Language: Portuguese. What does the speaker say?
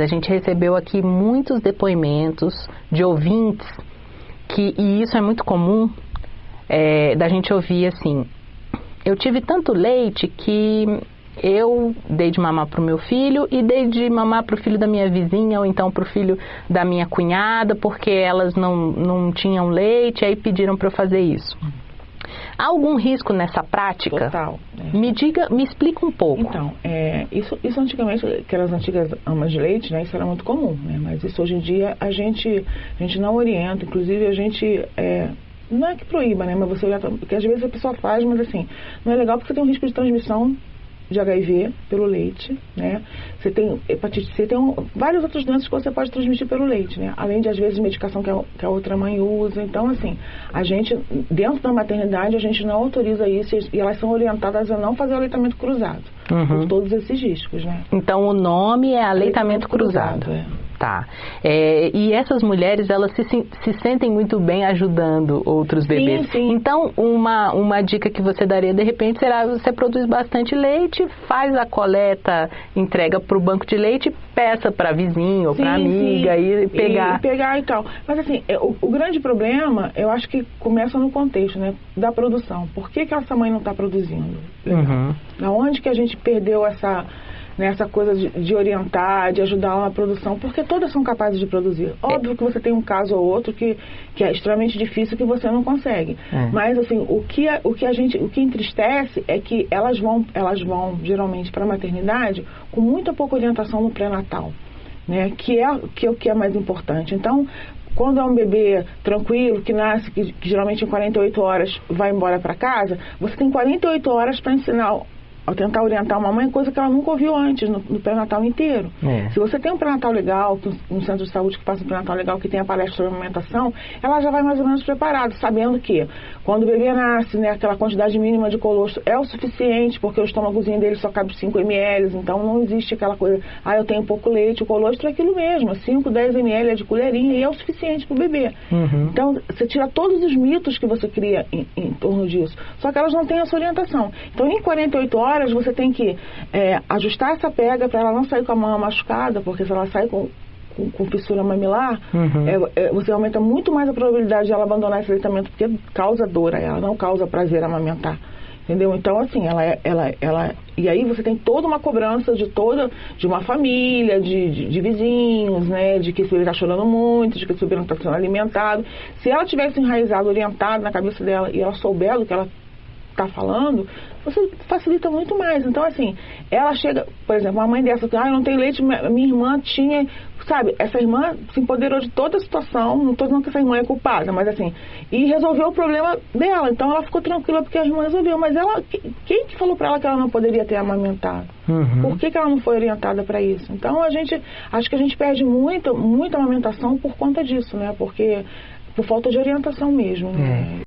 A gente recebeu aqui muitos depoimentos de ouvintes que, e isso é muito comum, é, da gente ouvir assim, eu tive tanto leite que eu dei de mamar para o meu filho e dei de mamar para o filho da minha vizinha ou então para o filho da minha cunhada porque elas não, não tinham leite aí pediram para eu fazer isso. Há algum risco nessa prática? Total. É. Me diga, me explica um pouco. Então, é, isso, isso antigamente, aquelas antigas amas de leite, né, isso era muito comum, né, mas isso hoje em dia a gente, a gente não orienta, inclusive a gente é, não é que proíba, né? Mas você olhar, porque às vezes a pessoa faz, mas assim, não é legal porque você tem um risco de transmissão de HIV pelo leite, né? Você tem hepatite C, tem um, várias outras doenças que você pode transmitir pelo leite, né? Além de, às vezes, medicação que a, que a outra mãe usa. Então, assim, a gente, dentro da maternidade, a gente não autoriza isso e elas são orientadas a não fazer aleitamento cruzado. Uhum. Por todos esses riscos, né? Então, o nome é aleitamento, aleitamento cruzado. cruzado é. Tá. É, e essas mulheres, elas se, se sentem muito bem ajudando outros bebês. Sim, sim. Então, uma, uma dica que você daria, de repente, será você produz bastante leite, faz a coleta, entrega para o banco de leite, peça para vizinho ou para amiga sim. e pegar. E pegar e tal. Mas, assim, é, o, o, grande problema, eu acho que começa no contexto, né? Da produção. Por que, que essa mãe não está produzindo? Uhum. Da onde que a gente perdeu essa nessa coisa de, de, orientar, de ajudar na produção, porque todas são capazes de produzir. Óbvio que você tem um caso ou outro que, que é extremamente difícil que você não consegue. É. Mas assim, o que, a, o que a gente, o que entristece é que elas vão, elas vão geralmente para a maternidade com muita pouca orientação no pré-natal. Né, que, é, que é o que é mais importante. Então, quando é um bebê tranquilo, que nasce, que, que geralmente em 48 horas vai embora para casa, você tem 48 horas para ensinar ao tentar orientar uma mãe, coisa que ela nunca ouviu antes no, no pré-natal inteiro. É. Se você tem um pré-natal legal, um centro de saúde que passa um pré-natal legal, que tem a palestra sobre amamentação, ela já vai mais ou menos preparada, sabendo que quando o bebê nasce, né, aquela quantidade mínima de colostro é o suficiente, porque o estômagozinho dele só cabe 5 ml, então não existe aquela coisa, ah, eu tenho pouco leite, o colostro é aquilo mesmo, 5, 10 ml é de colherinha e é o suficiente para o bebê. Uhum. Então, você tira todos os mitos que você cria em, em torno disso, só que elas não têm essa orientação. Então, em 48 horas, horas você tem que é, ajustar essa pega para ela não sair com a mão machucada, porque se ela sair com, com, com fissura mamilar, uhum. é, é, você aumenta muito mais a probabilidade de ela abandonar esse aleitamento, porque causa dor a ela, não causa prazer amamentar. Entendeu? Então, assim, ela, é, ela, ela. E aí você tem toda uma cobrança de toda, de uma família, de, de, de vizinhos, né? De que esse bebê está chorando muito, de que esse bebê não está sendo alimentado. Se ela tivesse enraizado, orientado na cabeça dela e ela souber do que ela está falando, você facilita muito mais. Então, assim, ela chega, por exemplo, uma mãe dessa, ah, eu não tenho leite, minha irmã tinha, sabe, essa irmã se empoderou de toda a situação, não estou dizendo que essa irmã é culpada, mas assim, e resolveu o problema dela. Então ela ficou tranquila porque a irmã resolveu. Mas ela, quem que falou para ela que ela não poderia ter amamentado? Uhum. Por que, que ela não foi orientada para isso? Então a gente, acho que a gente perde muito, muita amamentação por conta disso, né? Porque por falta de orientação mesmo. Né? É.